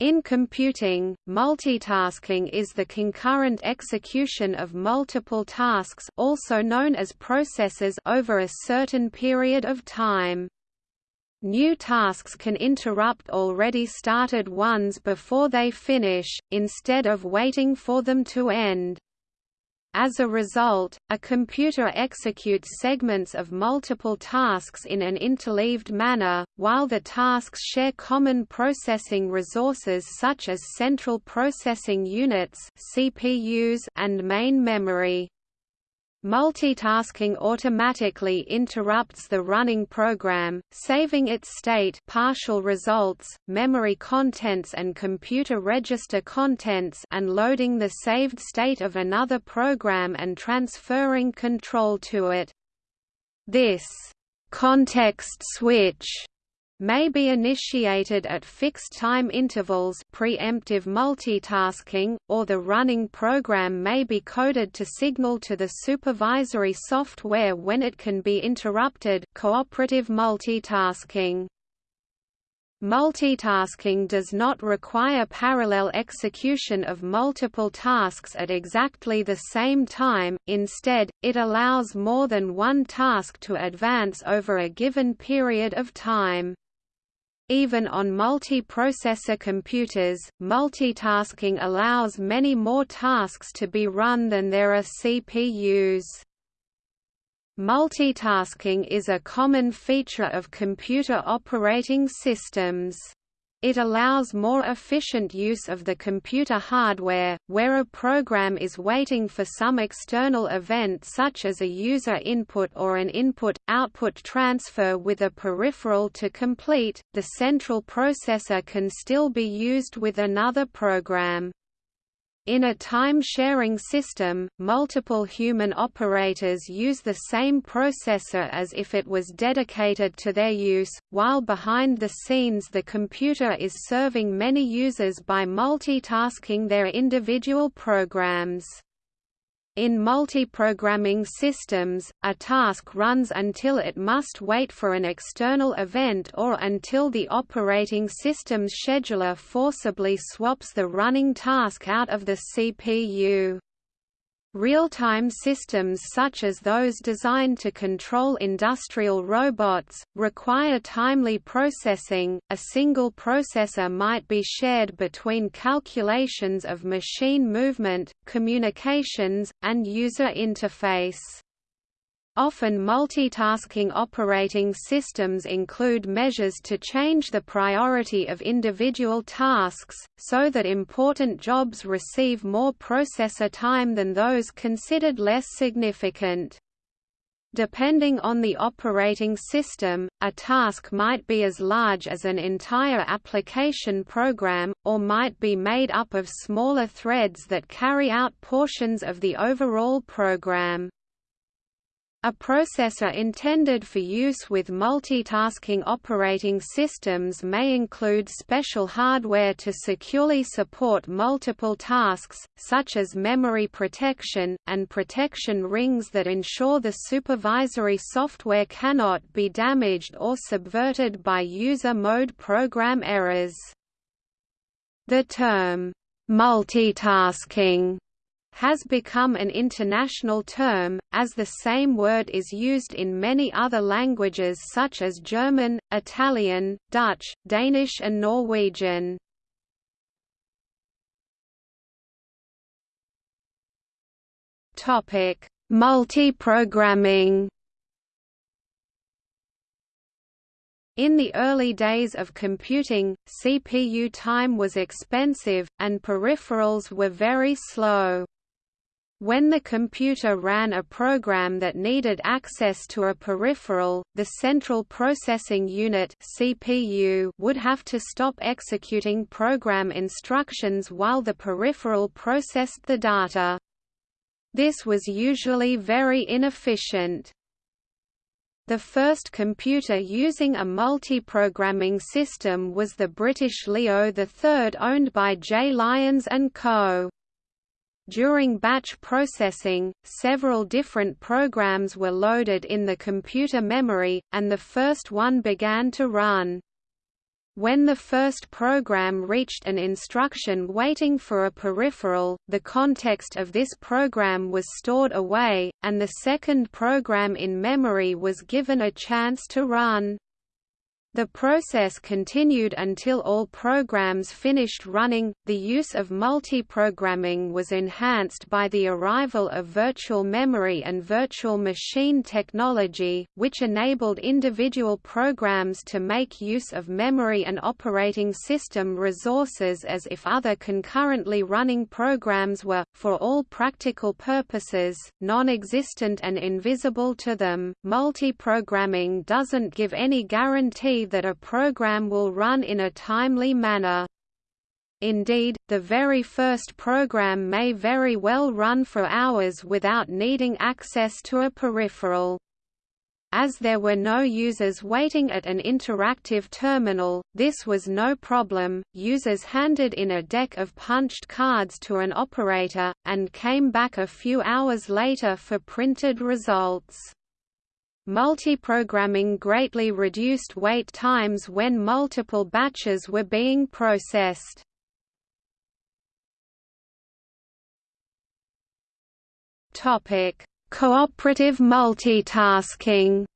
In computing, multitasking is the concurrent execution of multiple tasks also known as processes over a certain period of time. New tasks can interrupt already started ones before they finish, instead of waiting for them to end. As a result, a computer executes segments of multiple tasks in an interleaved manner, while the tasks share common processing resources such as central processing units (CPUs) and main memory. Multitasking automatically interrupts the running program, saving its state partial results, memory contents and computer register contents and loading the saved state of another program and transferring control to it. This context switch may be initiated at fixed time intervals preemptive multitasking, or the running program may be coded to signal to the supervisory software when it can be interrupted cooperative multitasking. Multitasking does not require parallel execution of multiple tasks at exactly the same time, instead, it allows more than one task to advance over a given period of time. Even on multi-processor computers, multitasking allows many more tasks to be run than there are CPUs. Multitasking is a common feature of computer operating systems. It allows more efficient use of the computer hardware, where a program is waiting for some external event such as a user input or an input-output transfer with a peripheral to complete, the central processor can still be used with another program. In a time-sharing system, multiple human operators use the same processor as if it was dedicated to their use, while behind the scenes the computer is serving many users by multitasking their individual programs. In multiprogramming systems, a task runs until it must wait for an external event or until the operating system's scheduler forcibly swaps the running task out of the CPU. Real-time systems such as those designed to control industrial robots, require timely processing. A single processor might be shared between calculations of machine movement, communications, and user interface. Often multitasking operating systems include measures to change the priority of individual tasks, so that important jobs receive more processor time than those considered less significant. Depending on the operating system, a task might be as large as an entire application program, or might be made up of smaller threads that carry out portions of the overall program. A processor intended for use with multitasking operating systems may include special hardware to securely support multiple tasks, such as memory protection, and protection rings that ensure the supervisory software cannot be damaged or subverted by user mode program errors. The term, multitasking has become an international term, as the same word is used in many other languages such as German, Italian, Dutch, Danish and Norwegian. Multiprogramming In the early days of computing, CPU time was expensive, and peripherals were very slow. When the computer ran a program that needed access to a peripheral, the Central Processing Unit (CPU) would have to stop executing program instructions while the peripheral processed the data. This was usually very inefficient. The first computer using a multiprogramming system was the British Leo III owned by J. Lyons & Co. During batch processing, several different programs were loaded in the computer memory, and the first one began to run. When the first program reached an instruction waiting for a peripheral, the context of this program was stored away, and the second program in memory was given a chance to run. The process continued until all programs finished running. The use of multiprogramming was enhanced by the arrival of virtual memory and virtual machine technology, which enabled individual programs to make use of memory and operating system resources as if other concurrently running programs were, for all practical purposes, non existent and invisible to them. Multiprogramming doesn't give any guarantee that a program will run in a timely manner. Indeed, the very first program may very well run for hours without needing access to a peripheral. As there were no users waiting at an interactive terminal, this was no problem, users handed in a deck of punched cards to an operator, and came back a few hours later for printed results. Multiprogramming greatly reduced wait times when multiple batches were being processed. Topic: Cooperative multitasking.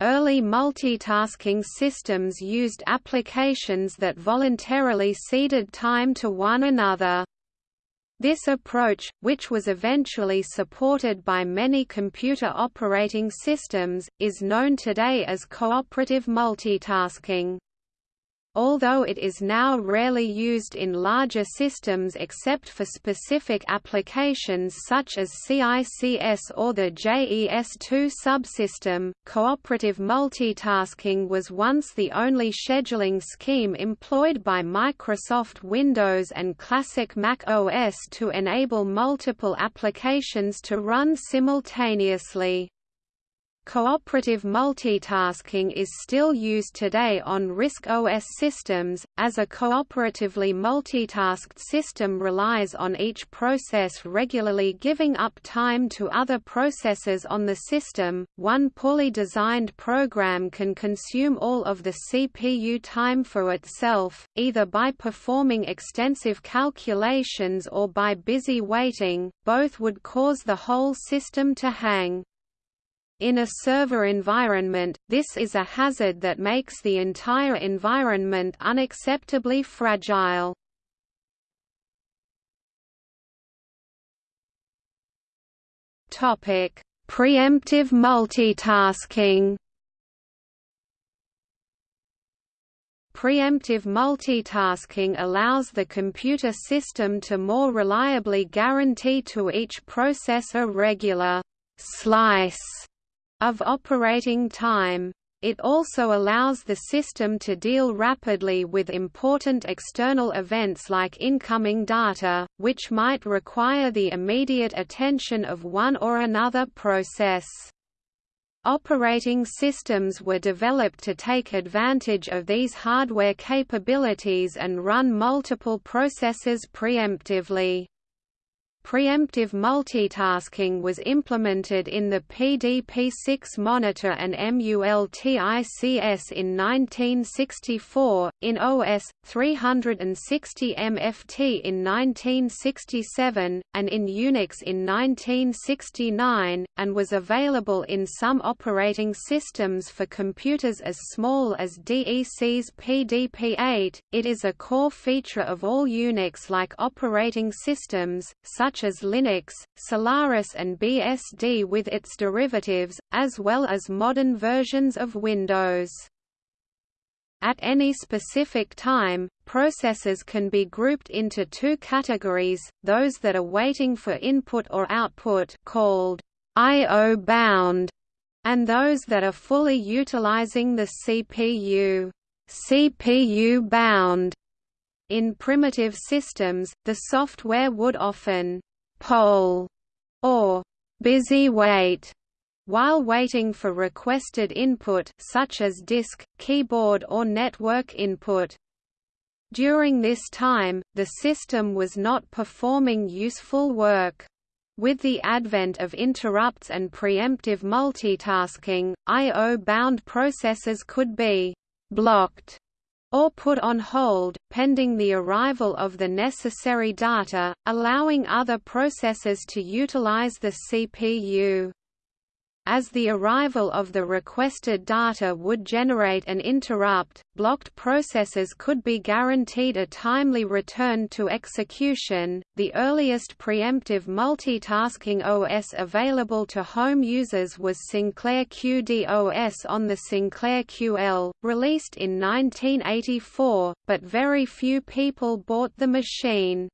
Early multitasking systems used applications that voluntarily ceded time to one another. This approach, which was eventually supported by many computer operating systems, is known today as cooperative multitasking although it is now rarely used in larger systems except for specific applications such as CICS or the JES2 subsystem. Cooperative multitasking was once the only scheduling scheme employed by Microsoft Windows and classic Mac OS to enable multiple applications to run simultaneously. Cooperative multitasking is still used today on RISC OS systems, as a cooperatively multitasked system relies on each process regularly giving up time to other processes on the system. One poorly designed program can consume all of the CPU time for itself, either by performing extensive calculations or by busy waiting, both would cause the whole system to hang. In a server environment, this is a hazard that makes the entire environment unacceptably fragile. Topic: Preemptive multitasking. Preemptive multitasking allows the computer system to more reliably guarantee to each processor regular slice of operating time. It also allows the system to deal rapidly with important external events like incoming data, which might require the immediate attention of one or another process. Operating systems were developed to take advantage of these hardware capabilities and run multiple processes preemptively. Preemptive multitasking was implemented in the PDP-6 monitor and MULTICS in 1964, in OS 360 MFT in 1967, and in Unix in 1969, and was available in some operating systems for computers as small as DEC's PDP-8. It is a core feature of all Unix-like operating systems, such such as Linux, Solaris and BSD with its derivatives, as well as modern versions of Windows. At any specific time, processes can be grouped into two categories, those that are waiting for input or output called I.O. bound, and those that are fully utilizing the CPU CPU bound. In primitive systems, the software would often poll or busy wait while waiting for requested input such as disk, keyboard or network input. During this time, the system was not performing useful work. With the advent of interrupts and preemptive multitasking, I.O.-bound processes could be «blocked» or put on hold, pending the arrival of the necessary data, allowing other processes to utilize the CPU as the arrival of the requested data would generate an interrupt, blocked processes could be guaranteed a timely return to execution. The earliest preemptive multitasking OS available to home users was Sinclair QD-OS on the Sinclair QL, released in 1984, but very few people bought the machine.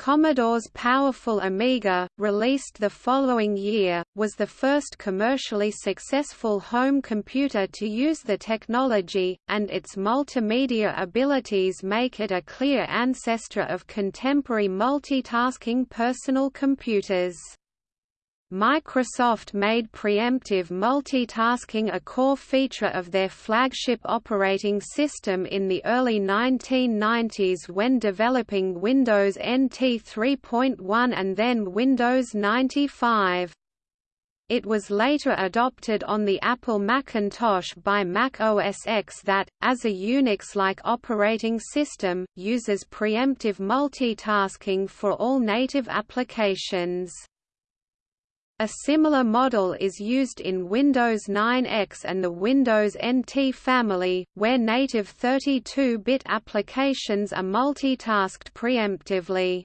Commodore's powerful Amiga, released the following year, was the first commercially successful home computer to use the technology, and its multimedia abilities make it a clear ancestor of contemporary multitasking personal computers. Microsoft made preemptive multitasking a core feature of their flagship operating system in the early 1990s when developing Windows NT 3.1 and then Windows 95. It was later adopted on the Apple Macintosh by Mac OS X that, as a Unix-like operating system, uses preemptive multitasking for all native applications. A similar model is used in Windows 9X and the Windows NT family, where native 32-bit applications are multitasked preemptively.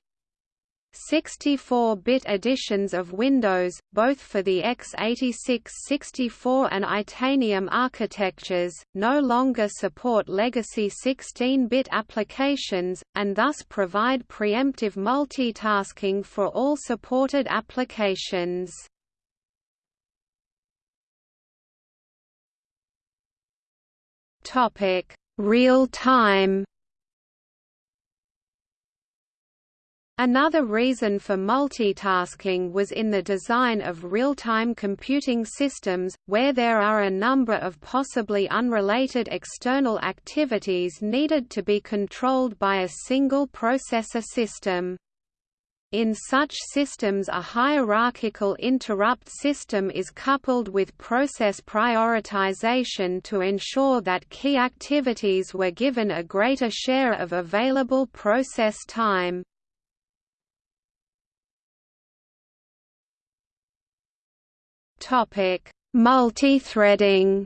64-bit editions of Windows, both for the x86 64 and Itanium architectures, no longer support legacy 16-bit applications, and thus provide preemptive multitasking for all supported applications. Real-time Another reason for multitasking was in the design of real-time computing systems, where there are a number of possibly unrelated external activities needed to be controlled by a single processor system. In such systems a hierarchical interrupt system is coupled with process prioritization to ensure that key activities were given a greater share of available process time. Topic: Multithreading.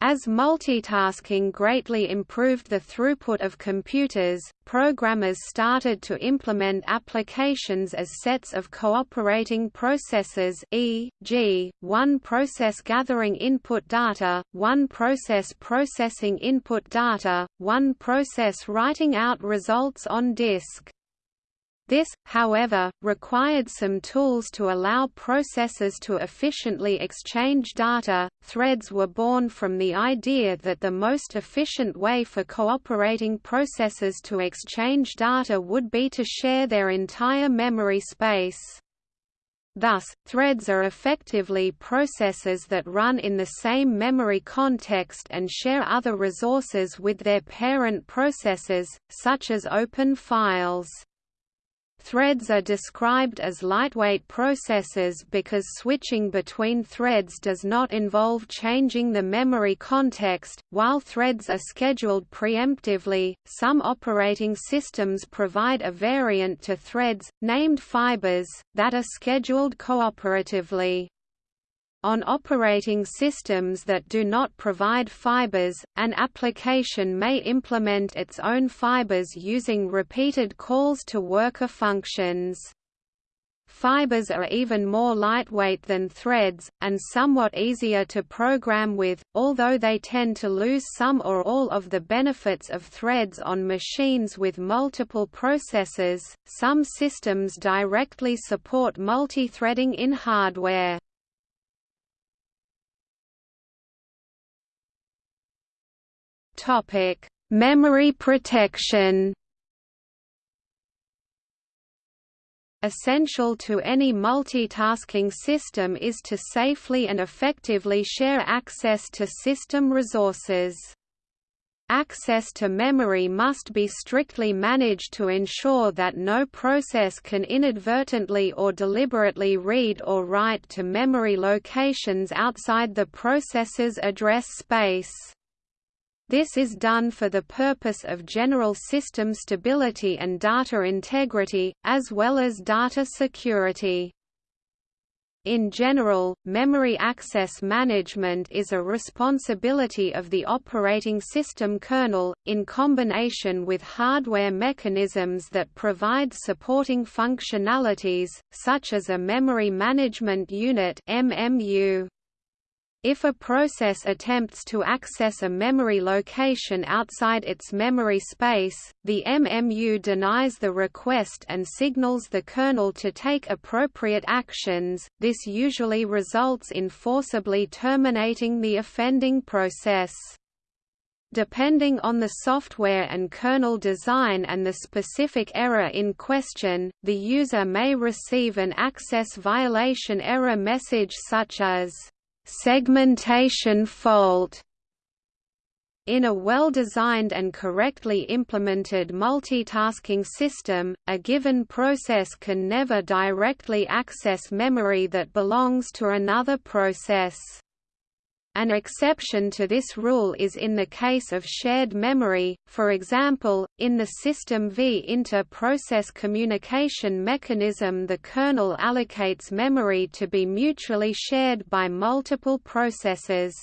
As multitasking greatly improved the throughput of computers, programmers started to implement applications as sets of cooperating processes e.g., one process gathering input data, one process processing input data, one process writing out results on disk. This, however, required some tools to allow processors to efficiently exchange data. Threads were born from the idea that the most efficient way for cooperating processors to exchange data would be to share their entire memory space. Thus, threads are effectively processes that run in the same memory context and share other resources with their parent processes, such as open files. Threads are described as lightweight processes because switching between threads does not involve changing the memory context. While threads are scheduled preemptively, some operating systems provide a variant to threads, named fibers, that are scheduled cooperatively. On operating systems that do not provide fibers, an application may implement its own fibers using repeated calls to worker functions. Fibers are even more lightweight than threads, and somewhat easier to program with, although they tend to lose some or all of the benefits of threads on machines with multiple processors. Some systems directly support multi-threading in hardware. Topic: Memory protection. Essential to any multitasking system is to safely and effectively share access to system resources. Access to memory must be strictly managed to ensure that no process can inadvertently or deliberately read or write to memory locations outside the processor's address space. This is done for the purpose of general system stability and data integrity, as well as data security. In general, memory access management is a responsibility of the operating system kernel, in combination with hardware mechanisms that provide supporting functionalities, such as a Memory Management Unit MMU. If a process attempts to access a memory location outside its memory space, the MMU denies the request and signals the kernel to take appropriate actions. This usually results in forcibly terminating the offending process. Depending on the software and kernel design and the specific error in question, the user may receive an access violation error message such as segmentation fault in a well-designed and correctly implemented multitasking system, a given process can never directly access memory that belongs to another process. An exception to this rule is in the case of shared memory, for example, in the System V inter-process communication mechanism the kernel allocates memory to be mutually shared by multiple processes.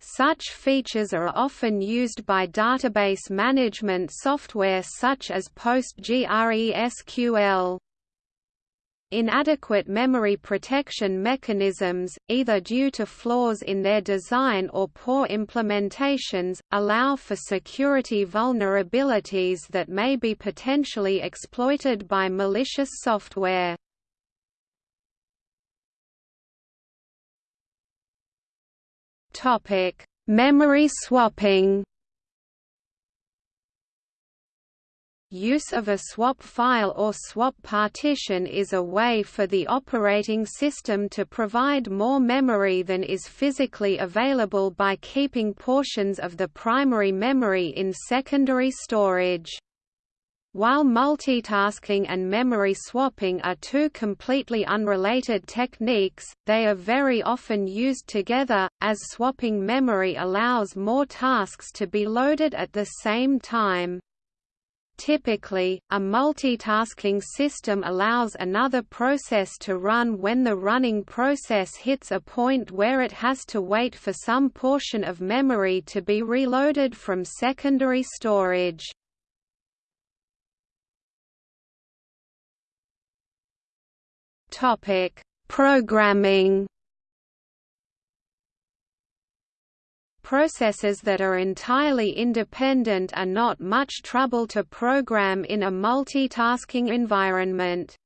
Such features are often used by database management software such as PostgreSQL. Inadequate memory protection mechanisms, either due to flaws in their design or poor implementations, allow for security vulnerabilities that may be potentially exploited by malicious software. Memory swapping Use of a swap file or swap partition is a way for the operating system to provide more memory than is physically available by keeping portions of the primary memory in secondary storage. While multitasking and memory swapping are two completely unrelated techniques, they are very often used together, as swapping memory allows more tasks to be loaded at the same time. Typically, a multitasking system allows another process to run when the running process hits a point where it has to wait for some portion of memory to be reloaded from secondary storage. Programming Processes that are entirely independent are not much trouble to program in a multitasking environment.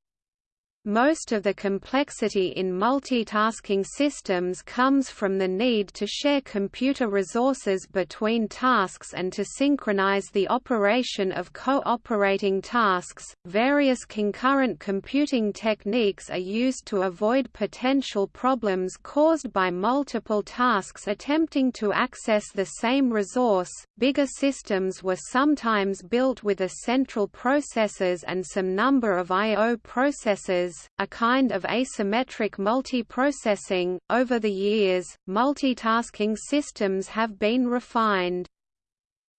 Most of the complexity in multitasking systems comes from the need to share computer resources between tasks and to synchronize the operation of cooperating tasks. Various concurrent computing techniques are used to avoid potential problems caused by multiple tasks attempting to access the same resource. Bigger systems were sometimes built with a central processors and some number of I/O processors a kind of asymmetric multiprocessing. Over the years, multitasking systems have been refined.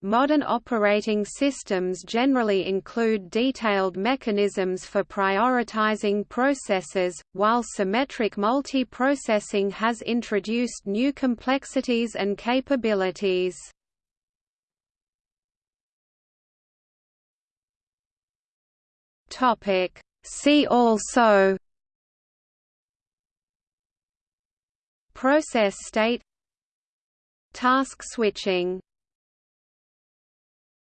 Modern operating systems generally include detailed mechanisms for prioritizing processes, while symmetric multiprocessing has introduced new complexities and capabilities. Topic: See also Process state Task switching